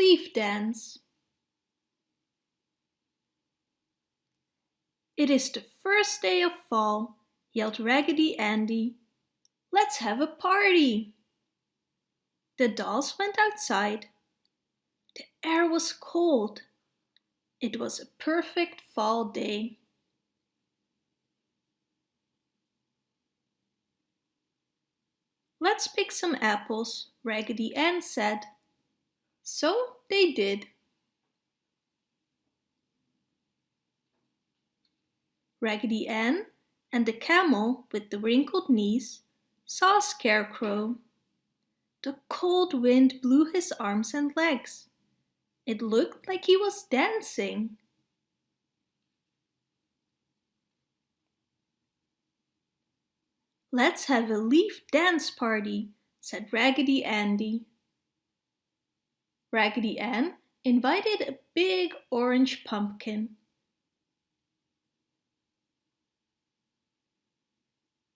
Leaf Dance It is the first day of fall, yelled Raggedy Andy. Let's have a party! The dolls went outside. The air was cold. It was a perfect fall day. Let's pick some apples, Raggedy Ann said. So they did. Raggedy Ann and the camel with the wrinkled knees saw scarecrow. The cold wind blew his arms and legs. It looked like he was dancing. Let's have a leaf dance party, said Raggedy Andy. Raggedy Ann invited a big orange pumpkin.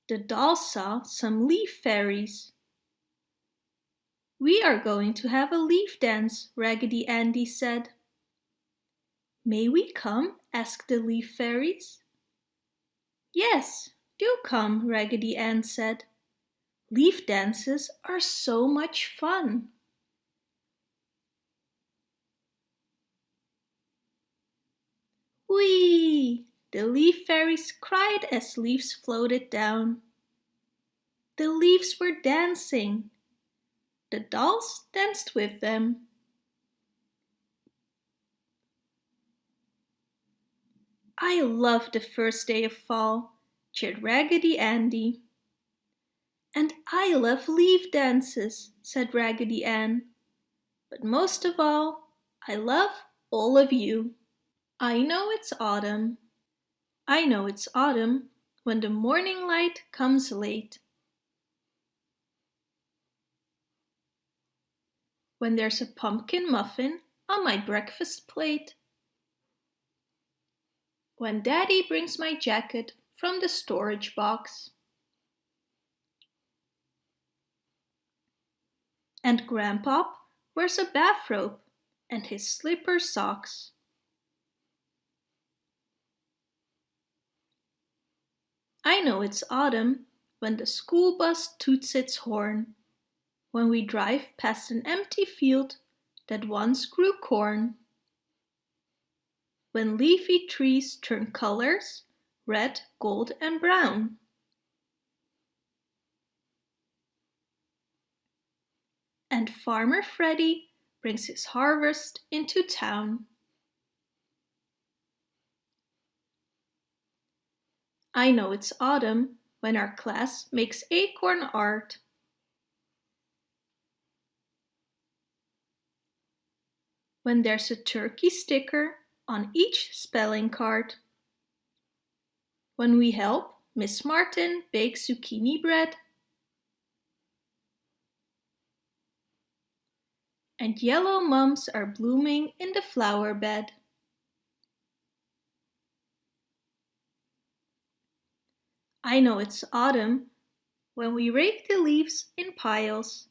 The doll saw some leaf fairies. We are going to have a leaf dance, Raggedy Andy said. May we come? asked the leaf fairies. Yes, do come, Raggedy Ann said. Leaf dances are so much fun. Whee! The leaf fairies cried as leaves floated down. The leaves were dancing. The dolls danced with them. I love the first day of fall, cheered Raggedy Andy. And I love leaf dances, said Raggedy Ann. But most of all, I love all of you. I know it's autumn. I know it's autumn when the morning light comes late. When there's a pumpkin muffin on my breakfast plate. When daddy brings my jacket from the storage box. And grandpop wears a bathrobe and his slipper socks. I know it's autumn when the school bus toots its horn, when we drive past an empty field that once grew corn. When leafy trees turn colors, red, gold and brown. And Farmer Freddy brings his harvest into town. I know it's autumn when our class makes acorn art. When there's a turkey sticker on each spelling card. When we help Miss Martin bake zucchini bread. And yellow mums are blooming in the flower bed. I know it's autumn when we rake the leaves in piles,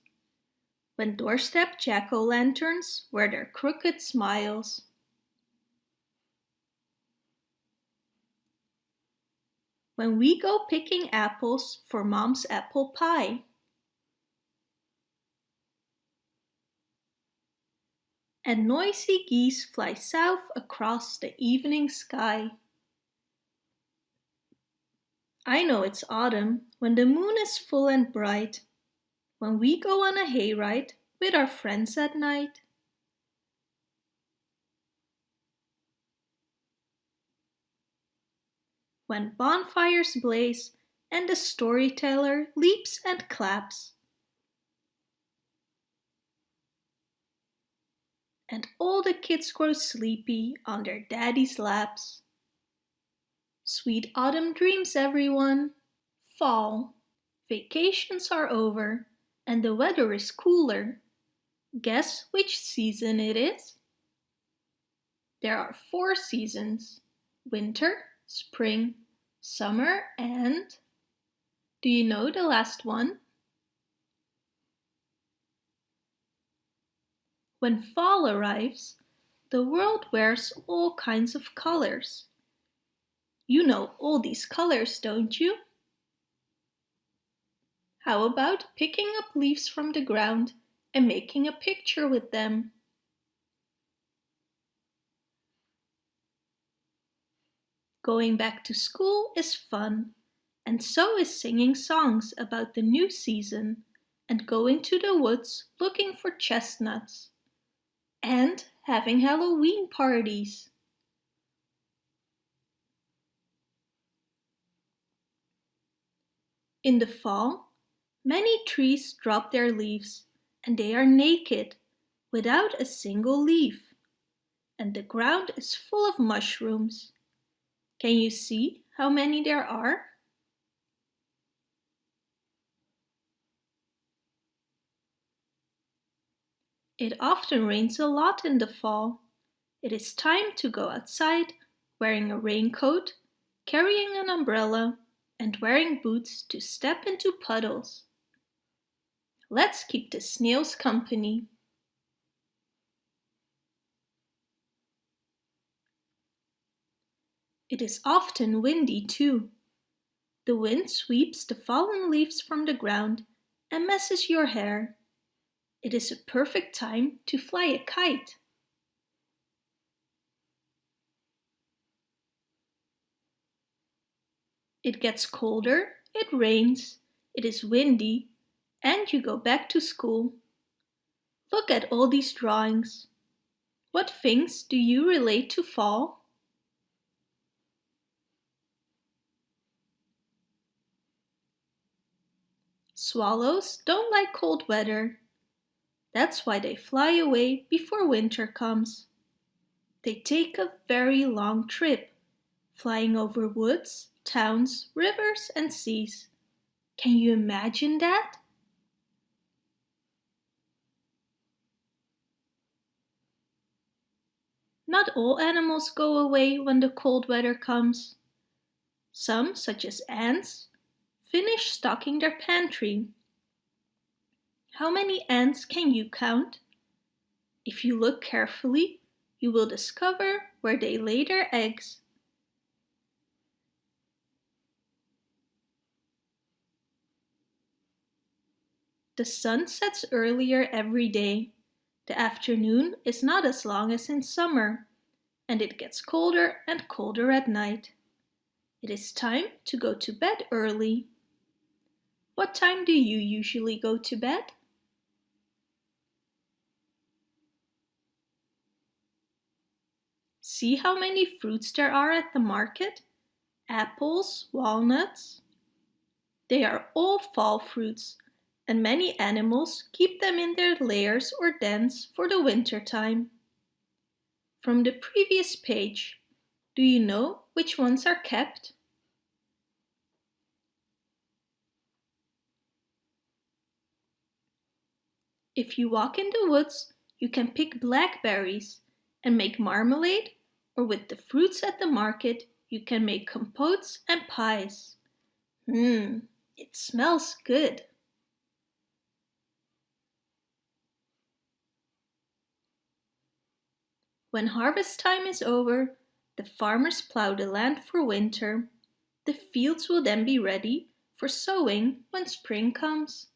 when doorstep jack-o'-lanterns wear their crooked smiles. When we go picking apples for mom's apple pie. And noisy geese fly south across the evening sky. I know it's autumn when the moon is full and bright, when we go on a hayride with our friends at night. When bonfires blaze and the storyteller leaps and claps. And all the kids grow sleepy on their daddy's laps. Sweet autumn dreams, everyone. Fall. Vacations are over and the weather is cooler. Guess which season it is? There are four seasons. Winter, spring, summer and... Do you know the last one? When fall arrives, the world wears all kinds of colors. You know all these colors, don't you? How about picking up leaves from the ground and making a picture with them? Going back to school is fun, and so is singing songs about the new season and going to the woods looking for chestnuts and having Halloween parties. In the fall, many trees drop their leaves and they are naked, without a single leaf. And the ground is full of mushrooms. Can you see how many there are? It often rains a lot in the fall. It is time to go outside wearing a raincoat, carrying an umbrella, and wearing boots to step into puddles. Let's keep the snails company. It is often windy too. The wind sweeps the fallen leaves from the ground and messes your hair. It is a perfect time to fly a kite. It gets colder, it rains, it is windy, and you go back to school. Look at all these drawings. What things do you relate to fall? Swallows don't like cold weather. That's why they fly away before winter comes. They take a very long trip, flying over woods, towns, rivers and seas. Can you imagine that? Not all animals go away when the cold weather comes. Some, such as ants, finish stocking their pantry how many ants can you count? If you look carefully, you will discover where they lay their eggs. The sun sets earlier every day. The afternoon is not as long as in summer, and it gets colder and colder at night. It is time to go to bed early. What time do you usually go to bed? See how many fruits there are at the market? Apples, walnuts. They are all fall fruits and many animals keep them in their lairs or dens for the winter time. From the previous page, do you know which ones are kept? If you walk in the woods, you can pick blackberries and make marmalade or with the fruits at the market you can make compotes and pies. Mmm, it smells good. When harvest time is over, the farmers plow the land for winter. The fields will then be ready for sowing when spring comes.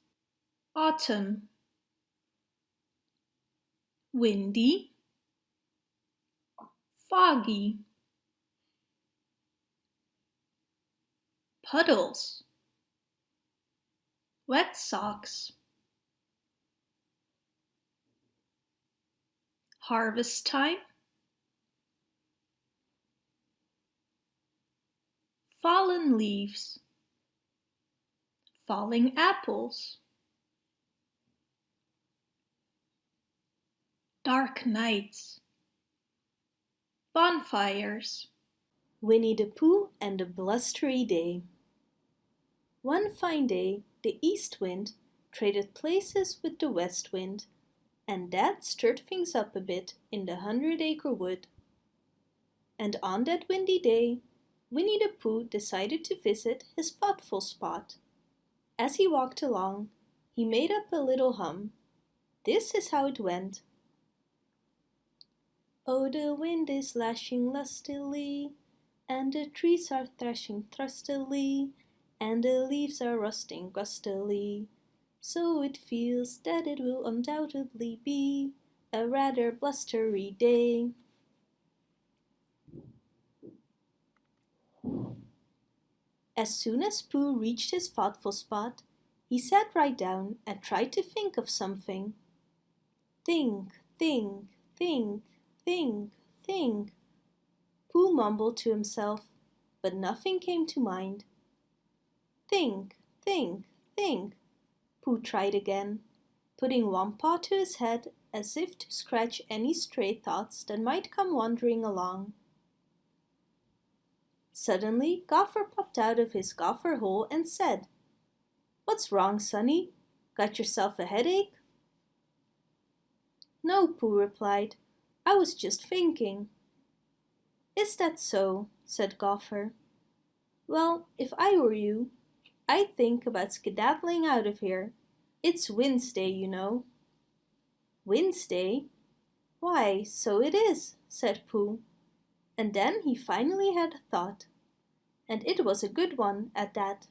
Autumn. Windy. Foggy. Puddles. Wet socks. Harvest time fallen leaves falling apples dark nights Bonfires Winnie the Pooh and the Blustery Day One fine day the east wind traded places with the west wind and that stirred things up a bit in the Hundred Acre Wood. And on that windy day Winnie the Pooh decided to visit his thoughtful spot. As he walked along, he made up a little hum. This is how it went. Oh, the wind is lashing lustily, and the trees are thrashing thruστily, and the leaves are rusting gustily. So it feels that it will undoubtedly be a rather blustery day. As soon as Pooh reached his thoughtful spot, he sat right down and tried to think of something. Think, think, think, think, think. Pooh mumbled to himself, but nothing came to mind. Think, think, think. Pooh tried again, putting one paw to his head as if to scratch any stray thoughts that might come wandering along. Suddenly, Gopher popped out of his gopher hole and said, What's wrong, Sonny? Got yourself a headache? No, Pooh replied. I was just thinking. Is that so? said Gopher. Well, if I were you, I'd think about skedaddling out of here. It's Wednesday, you know. Wednesday? Why, so it is, said Pooh. And then he finally had a thought. And it was a good one at that.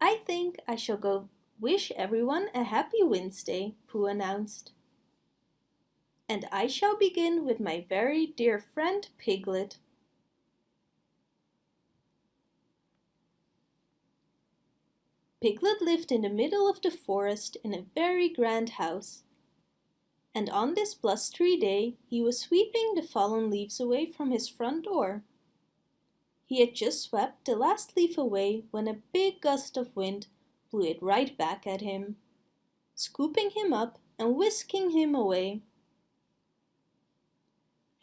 I think I shall go wish everyone a happy Wednesday, Pooh announced. And I shall begin with my very dear friend Piglet. Piglet lived in the middle of the forest in a very grand house and on this blustery day he was sweeping the fallen leaves away from his front door. He had just swept the last leaf away when a big gust of wind blew it right back at him, scooping him up and whisking him away.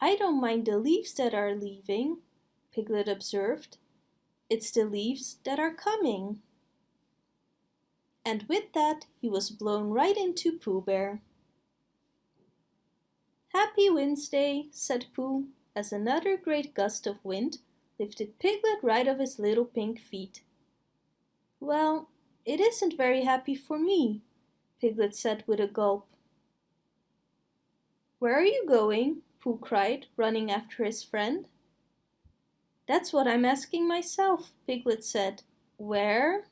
I don't mind the leaves that are leaving, Piglet observed. It's the leaves that are coming. And with that he was blown right into Pooh Bear. Happy Wednesday, said Pooh, as another great gust of wind lifted Piglet right off his little pink feet. Well, it isn't very happy for me, Piglet said with a gulp. Where are you going? Pooh cried, running after his friend. That's what I'm asking myself, Piglet said. Where?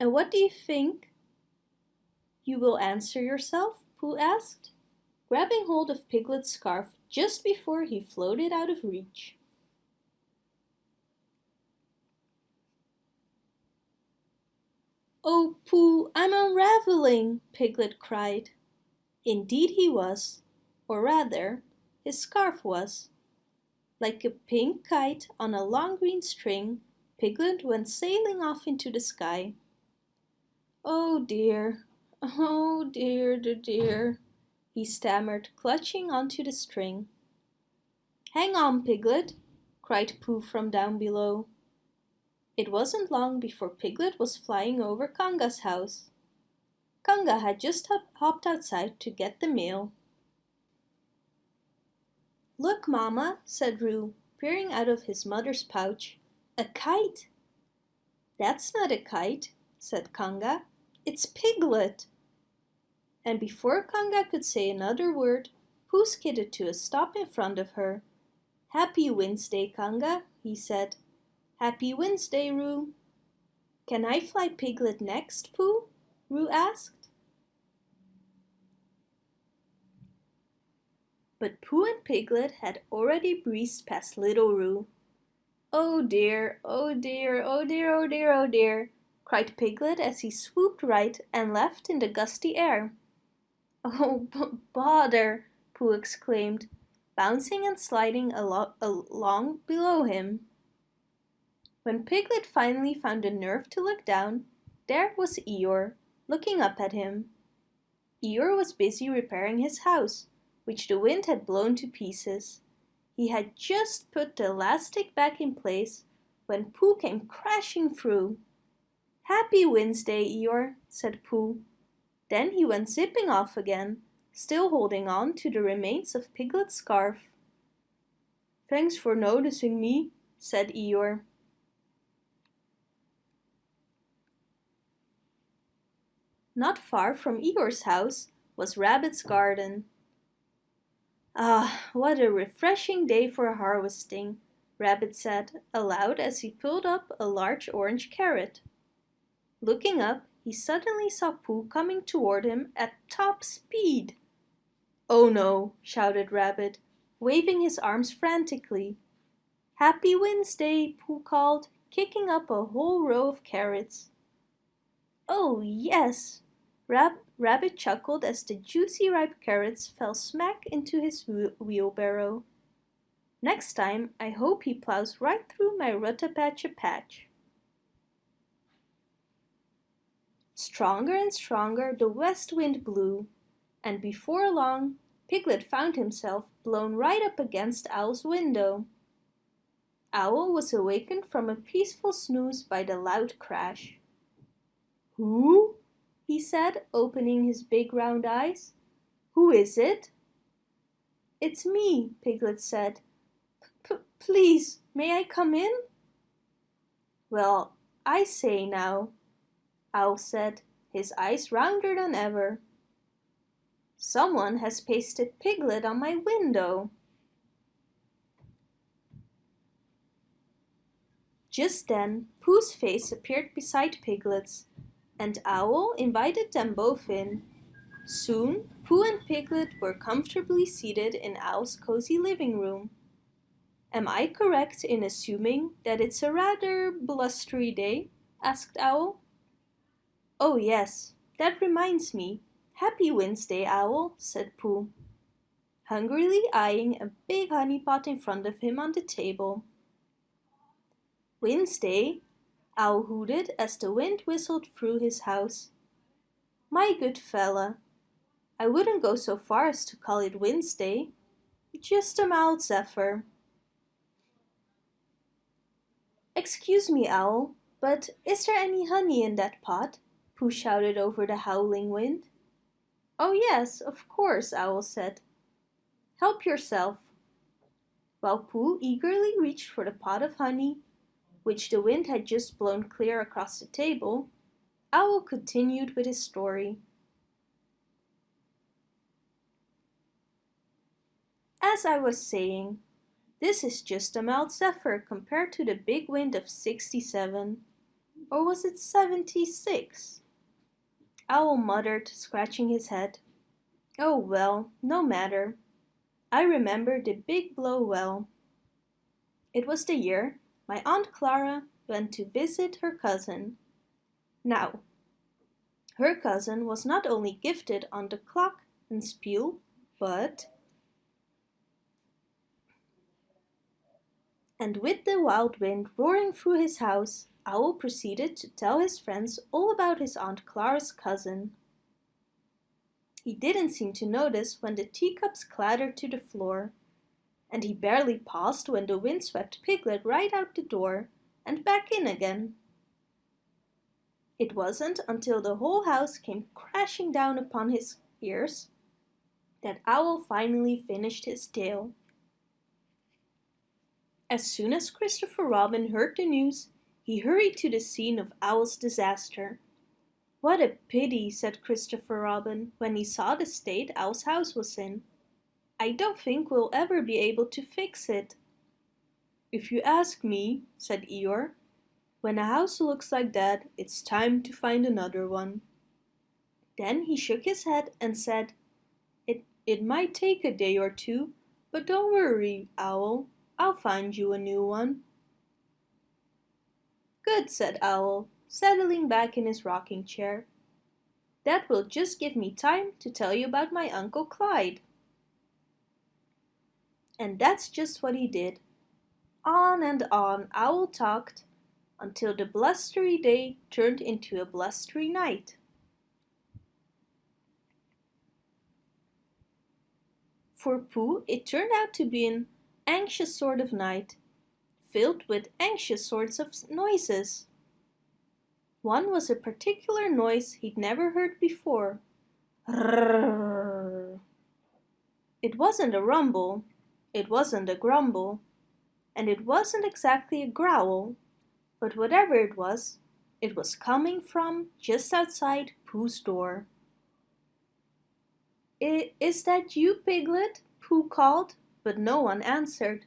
And what do you think? You will answer yourself? Pooh asked, grabbing hold of Piglet's scarf just before he floated out of reach. Oh, Pooh, I'm unraveling, Piglet cried. Indeed he was, or rather, his scarf was. Like a pink kite on a long green string, Piglet went sailing off into the sky. Oh dear, Oh dear, dear, dear, he stammered, clutching onto the string. Hang on, Piglet, cried Pooh from down below. It wasn't long before Piglet was flying over Conga's house. Conga had just hopped outside to get the mail. Look, Mama, said Roo, peering out of his mother's pouch. A kite! That's not a kite, said Conga. It's Piglet! And before Conga could say another word, Pooh skidded to a stop in front of her. Happy Wednesday, Conga, he said. Happy Wednesday, Roo. Can I fly Piglet next, Pooh? Roo asked. But Pooh and Piglet had already breezed past little Roo. Oh dear, oh dear, oh dear, oh dear, oh dear, cried Piglet as he swooped right and left in the gusty air. Oh, bother! Pooh exclaimed, bouncing and sliding alo along below him. When Piglet finally found the nerve to look down, there was Eeyore, looking up at him. Eeyore was busy repairing his house, which the wind had blown to pieces. He had just put the last stick back in place when Pooh came crashing through. Happy Wednesday, Eeyore, said Pooh, then he went zipping off again, still holding on to the remains of Piglet's scarf. Thanks for noticing me, said Eeyore. Not far from Eeyore's house was Rabbit's garden. Ah, what a refreshing day for harvesting, Rabbit said aloud as he pulled up a large orange carrot. Looking up, he suddenly saw Pooh coming toward him at top speed. Oh no, shouted Rabbit, waving his arms frantically. Happy Wednesday, Pooh called, kicking up a whole row of carrots. Oh yes, Rab Rabbit chuckled as the juicy ripe carrots fell smack into his wheelbarrow. Next time I hope he plows right through my Rutta-Patch-a-Patch. Stronger and stronger the west wind blew, and before long Piglet found himself blown right up against Owl's window. Owl was awakened from a peaceful snooze by the loud crash. Who? he said, opening his big round eyes. Who is it? It's me, Piglet said. P please, may I come in? Well, I say now, Owl said, his eyes rounder than ever. Someone has pasted Piglet on my window. Just then, Pooh's face appeared beside Piglet's, and Owl invited them both in. Soon, Pooh and Piglet were comfortably seated in Owl's cozy living room. Am I correct in assuming that it's a rather blustery day? asked Owl. Oh yes, that reminds me. Happy Wednesday, Owl, said Pooh, hungrily eyeing a big honey pot in front of him on the table. Wednesday, Owl hooted as the wind whistled through his house. My good fella, I wouldn't go so far as to call it Wednesday. Just a mild zephyr. Excuse me, Owl, but is there any honey in that pot? Pooh shouted over the howling wind. Oh yes, of course, Owl said. Help yourself. While Pooh eagerly reached for the pot of honey, which the wind had just blown clear across the table, Owl continued with his story. As I was saying, this is just a mild zephyr compared to the big wind of 67. Or was it 76? Owl muttered, scratching his head. Oh well, no matter. I remember the big blow well. It was the year my Aunt Clara went to visit her cousin. Now, her cousin was not only gifted on the clock and spiel, but and with the wild wind roaring through his house, Owl proceeded to tell his friends all about his Aunt Clara's cousin. He didn't seem to notice when the teacups clattered to the floor and he barely paused when the wind swept Piglet right out the door and back in again. It wasn't until the whole house came crashing down upon his ears that Owl finally finished his tale. As soon as Christopher Robin heard the news, he hurried to the scene of Owl's disaster. What a pity, said Christopher Robin when he saw the state Owl's house was in. I don't think we'll ever be able to fix it. If you ask me, said Eeyore, when a house looks like that, it's time to find another one. Then he shook his head and said, it, it might take a day or two, but don't worry, Owl. I'll find you a new one. Good, said Owl, settling back in his rocking chair. That will just give me time to tell you about my Uncle Clyde. And that's just what he did. On and on Owl talked until the blustery day turned into a blustery night. For Pooh, it turned out to be an anxious sort of night, filled with anxious sorts of noises. One was a particular noise he'd never heard before. It wasn't a rumble, it wasn't a grumble, and it wasn't exactly a growl, but whatever it was, it was coming from just outside Pooh's door. Is that you, Piglet? Pooh called, but no one answered.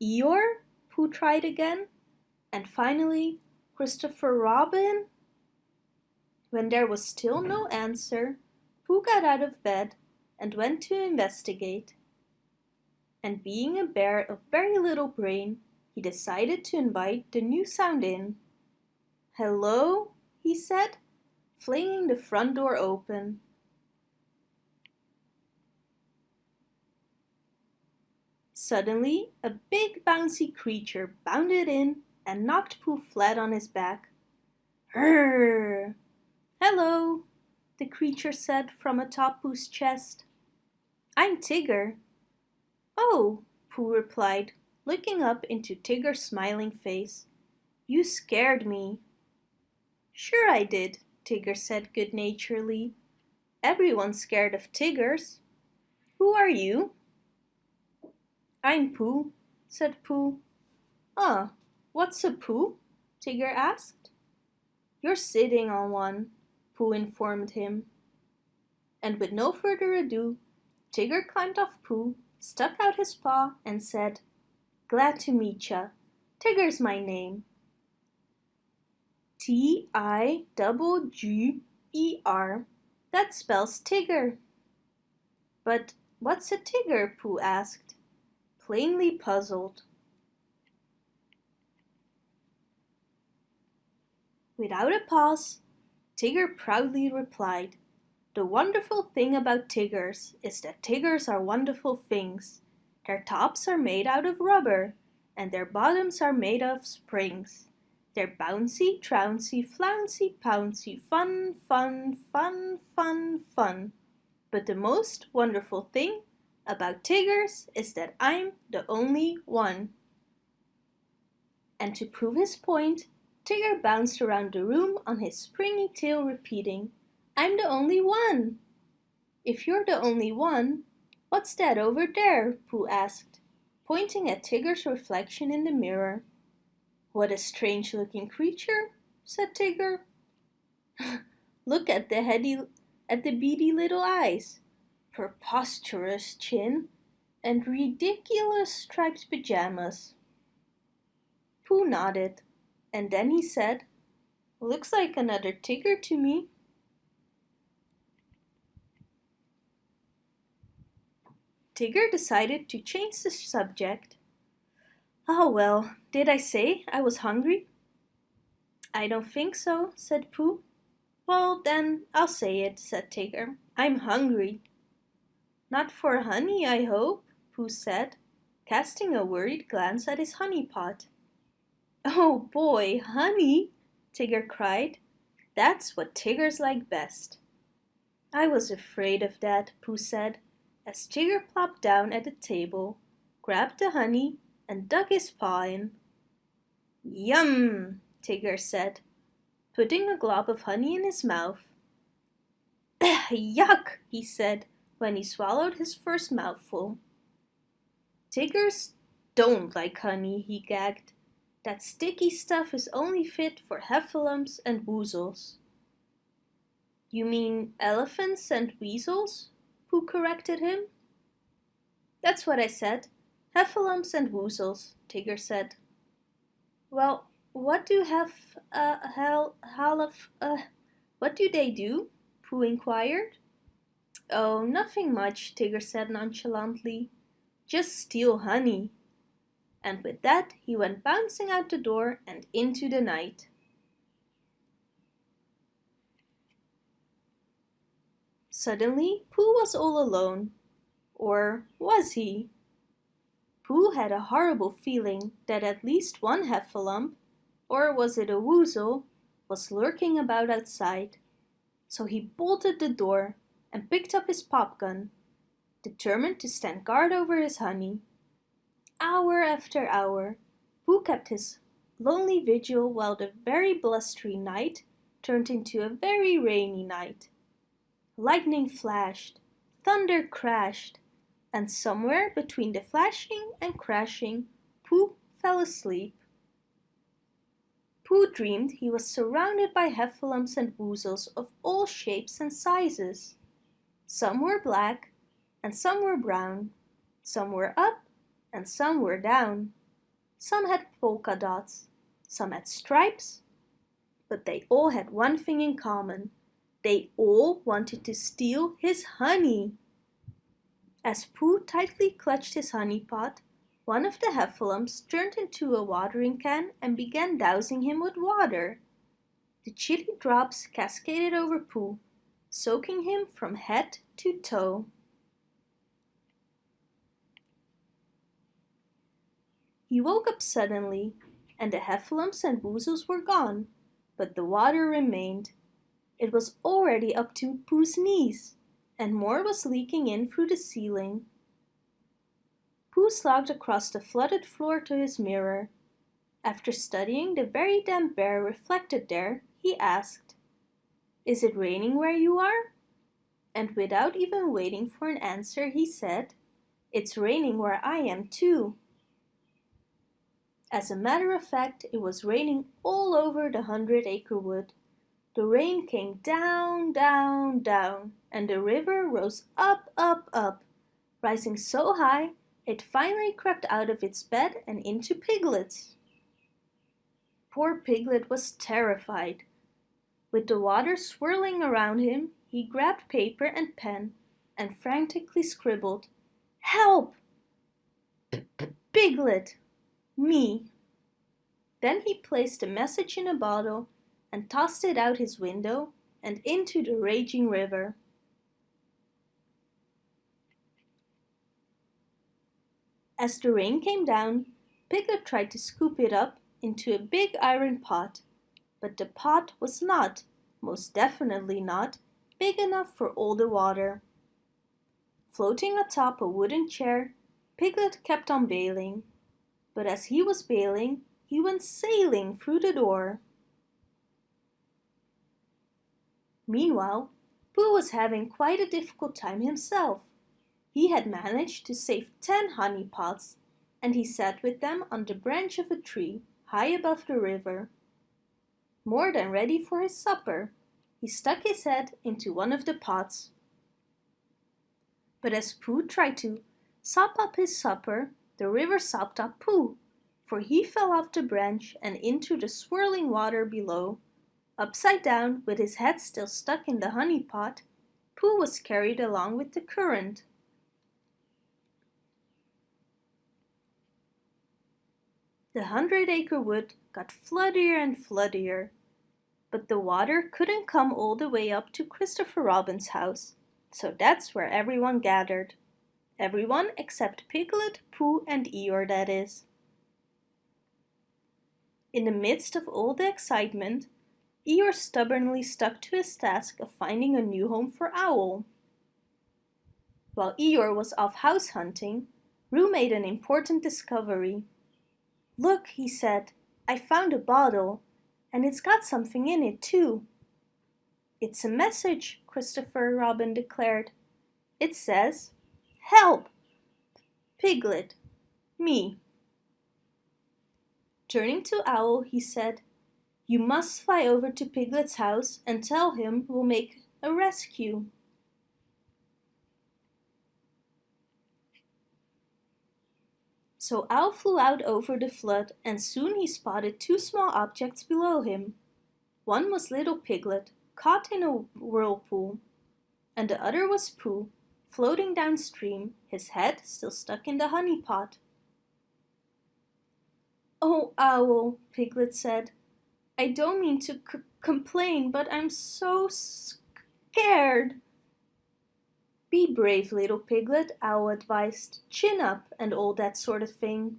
Eeyore? Pooh tried again. And finally, Christopher Robin? When there was still no answer, Pooh got out of bed and went to investigate. And being a bear of very little brain, he decided to invite the new sound in. Hello, he said, flinging the front door open. Suddenly, a big bouncy creature bounded in and knocked Pooh flat on his back. Rrrr! Hello, the creature said from atop Pooh's chest. I'm Tigger. Oh, Pooh replied, looking up into Tigger's smiling face. You scared me. Sure I did, Tigger said good-naturedly. Everyone's scared of Tiggers. Who are you? I'm Pooh, said Pooh. Ah, what's a Pooh? Tigger asked. You're sitting on one, Pooh informed him. And with no further ado, Tigger climbed off Pooh, stuck out his paw and said, Glad to meet ya. Tigger's my name. T-I-G-G-E-R. That spells Tigger. But what's a Tigger? Pooh asked, plainly puzzled. Without a pause, Tigger proudly replied, The wonderful thing about Tiggers is that Tiggers are wonderful things. Their tops are made out of rubber, and their bottoms are made of springs. They're bouncy, trouncy, flouncy, pouncy, fun, fun, fun, fun, fun. But the most wonderful thing about Tiggers is that I'm the only one. And to prove his point, Tigger bounced around the room on his springy tail repeating, I'm the only one. If you're the only one, what's that over there? Pooh asked, pointing at Tigger's reflection in the mirror. What a strange looking creature, said Tigger. Look at the heady, at the beady little eyes, preposterous chin, and ridiculous striped pajamas. Pooh nodded, and then he said, Looks like another Tigger to me. Tigger decided to change the subject Oh well, did I say I was hungry? I don't think so, said Pooh. Well then, I'll say it, said Tigger. I'm hungry. Not for honey, I hope, Pooh said, casting a worried glance at his honey pot. Oh boy, honey, Tigger cried. That's what Tiggers like best. I was afraid of that, Pooh said, as Tigger plopped down at the table, grabbed the honey and dug his paw in. Yum, Tigger said, putting a glob of honey in his mouth. Yuck, he said when he swallowed his first mouthful. Tiggers don't like honey, he gagged. That sticky stuff is only fit for heffalumps and woozles. You mean elephants and weasels? Pooh corrected him. That's what I said, Heffalumps and woozles, Tigger said. Well, what do hef, uh, hell, half, uh, what do they do? Pooh inquired. Oh, nothing much, Tigger said nonchalantly. Just steal honey. And with that, he went bouncing out the door and into the night. Suddenly, Pooh was all alone. Or was he? Pooh had a horrible feeling that at least one heffalump, or was it a woozle, was lurking about outside. So he bolted the door and picked up his pop gun, determined to stand guard over his honey. Hour after hour, Pooh kept his lonely vigil while the very blustery night turned into a very rainy night. Lightning flashed, thunder crashed, and somewhere between the flashing and crashing, Pooh fell asleep. Pooh dreamed he was surrounded by heffalumps and woozles of all shapes and sizes. Some were black and some were brown, Some were up and some were down. Some had polka dots, some had stripes, but they all had one thing in common. They all wanted to steal his honey. As Pooh tightly clutched his honey pot, one of the heffalumps turned into a watering can and began dousing him with water. The chilly drops cascaded over Pooh, soaking him from head to toe. He woke up suddenly, and the heffalumps and woozles were gone, but the water remained. It was already up to Pooh's knees, and more was leaking in through the ceiling. Pooh slogged across the flooded floor to his mirror. After studying the very damp bear reflected there, he asked, Is it raining where you are? And without even waiting for an answer, he said, It's raining where I am too. As a matter of fact, it was raining all over the Hundred Acre Wood. The rain came down, down, down, and the river rose up, up, up, rising so high it finally crept out of its bed and into Piglet's. Poor Piglet was terrified. With the water swirling around him, he grabbed paper and pen and frantically scribbled, Help! Piglet! Me! Then he placed the message in a bottle and tossed it out his window and into the raging river. As the rain came down, Piglet tried to scoop it up into a big iron pot, but the pot was not, most definitely not, big enough for all the water. Floating atop a wooden chair, Piglet kept on bailing. But as he was bailing, he went sailing through the door. Meanwhile, Pooh was having quite a difficult time himself. He had managed to save ten honey pots, and he sat with them on the branch of a tree high above the river. More than ready for his supper, he stuck his head into one of the pots. But as Pooh tried to sop up his supper, the river sopped up Pooh, for he fell off the branch and into the swirling water below. Upside down, with his head still stuck in the honey pot, Pooh was carried along with the current. The Hundred Acre Wood got floodier and floodier, but the water couldn't come all the way up to Christopher Robin's house, so that's where everyone gathered. Everyone except Piglet, Pooh and Eeyore, that is. In the midst of all the excitement, Eeyore stubbornly stuck to his task of finding a new home for Owl. While Eeyore was off house hunting, Roo made an important discovery. Look, he said, I found a bottle, and it's got something in it too. It's a message, Christopher Robin declared. It says, Help! Piglet, me. Turning to Owl, he said, You must fly over to Piglet's house and tell him we'll make a rescue. So Owl flew out over the flood and soon he spotted two small objects below him. One was little Piglet, caught in a whirlpool, and the other was Pooh, floating downstream, his head still stuck in the honey pot. Oh, Owl, Piglet said, I don't mean to complain, but I'm so scared. Be brave, little Piglet, Owl advised. Chin up and all that sort of thing.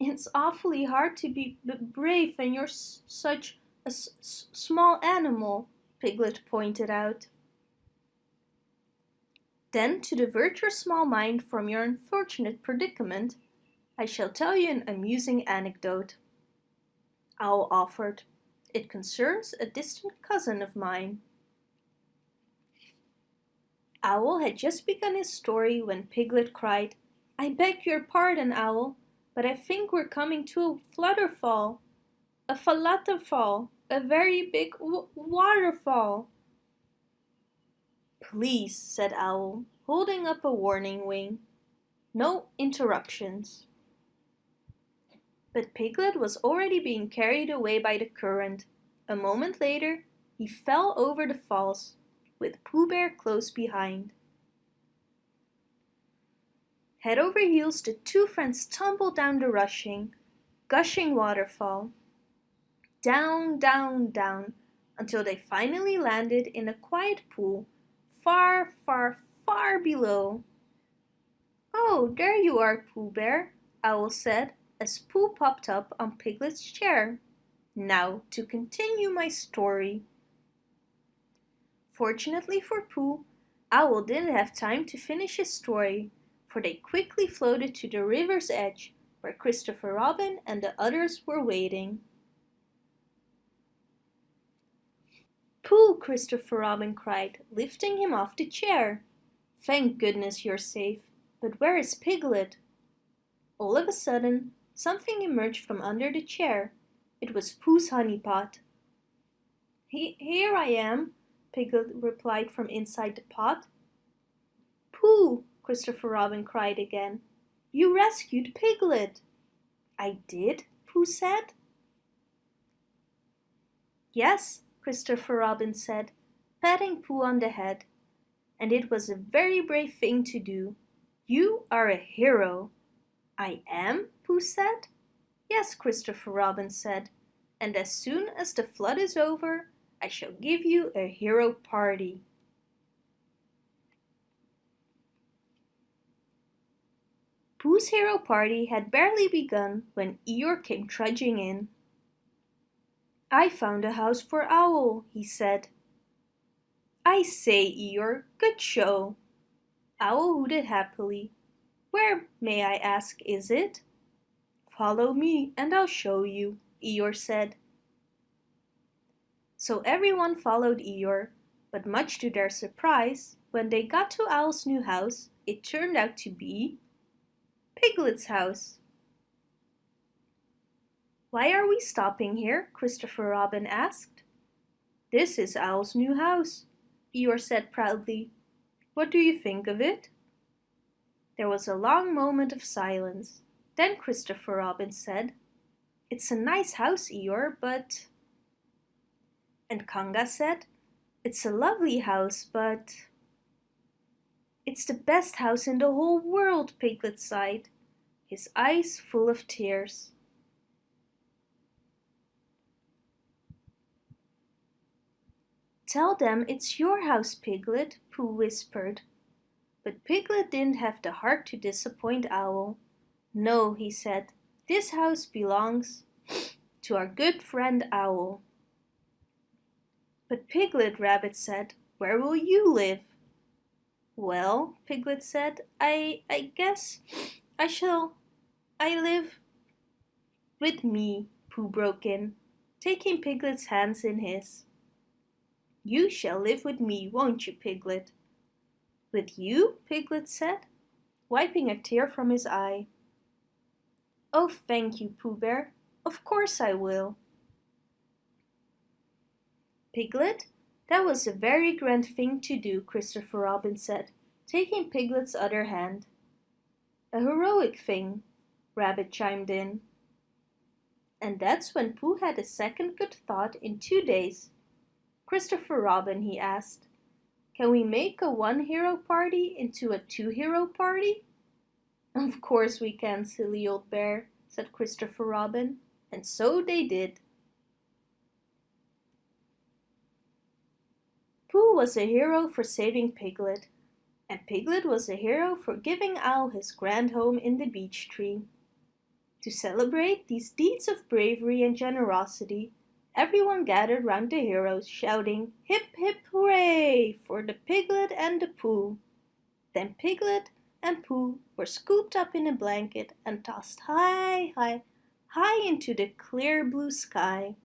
It's awfully hard to be brave when you're such a small animal, Piglet pointed out. Then, to divert your small mind from your unfortunate predicament, I shall tell you an amusing anecdote. Owl offered. It concerns a distant cousin of mine. Owl had just begun his story when Piglet cried, I beg your pardon, Owl, but I think we're coming to a flutterfall. A falutterfall, a very big waterfall. Please, said Owl, holding up a warning wing. No interruptions. But Piglet was already being carried away by the current. A moment later, he fell over the falls, with Pooh Bear close behind. Head over heels, the two friends tumbled down the rushing, gushing waterfall. Down, down, down, until they finally landed in a quiet pool far, far, far below. Oh, there you are, Pooh Bear, Owl said as Pooh popped up on Piglet's chair. Now to continue my story. Fortunately for Pooh, Owl didn't have time to finish his story, for they quickly floated to the river's edge where Christopher Robin and the others were waiting. Pooh, Christopher Robin cried, lifting him off the chair. Thank goodness you're safe. But where is Piglet? All of a sudden, something emerged from under the chair. It was Pooh's honey pot. He here I am, Piglet replied from inside the pot. Pooh, Christopher Robin cried again. You rescued Piglet. I did, Pooh said. Yes, Christopher Robin said, patting Pooh on the head. And it was a very brave thing to do. You are a hero. I am, Pooh said. Yes, Christopher Robin said, and as soon as the flood is over, I shall give you a hero party. Pooh's hero party had barely begun when Eeyore came trudging in. I found a house for Owl, he said. I say, Eeyore, good show. Owl hooted happily. Where, may I ask, is it? Follow me and I'll show you, Eeyore said. So everyone followed Eeyore, but much to their surprise, when they got to Owl's new house, it turned out to be Piglet's house. Why are we stopping here? Christopher Robin asked. This is Owl's new house, Eeyore said proudly. What do you think of it? There was a long moment of silence. Then Christopher Robin said, It's a nice house, Eeyore, but... And Kanga said, It's a lovely house, but... It's the best house in the whole world, Piglet sighed, his eyes full of tears. Tell them it's your house, Piglet, Pooh whispered. But Piglet didn't have the heart to disappoint Owl. No, he said, this house belongs to our good friend Owl. But Piglet, Rabbit said, where will you live? Well, Piglet said, I, I guess I shall, I live with me, Pooh broke in, taking Piglet's hands in his. You shall live with me, won't you, Piglet? With you? Piglet said, wiping a tear from his eye. Oh, thank you, Pooh Bear. Of course I will. Piglet, that was a very grand thing to do, Christopher Robin said, taking Piglet's other hand. A heroic thing, Rabbit chimed in. And that's when Pooh had a second good thought in two days. Christopher Robin, he asked, can we make a one hero party into a two hero party? Of course we can, silly old bear, said Christopher Robin, and so they did. Pooh was a hero for saving Piglet, and Piglet was a hero for giving Owl his grand home in the beech tree. To celebrate these deeds of bravery and generosity, Everyone gathered round the heroes, shouting, Hip hip hooray for the Piglet and the Pooh. Then Piglet and Pooh were scooped up in a blanket and tossed high, high, high into the clear blue sky.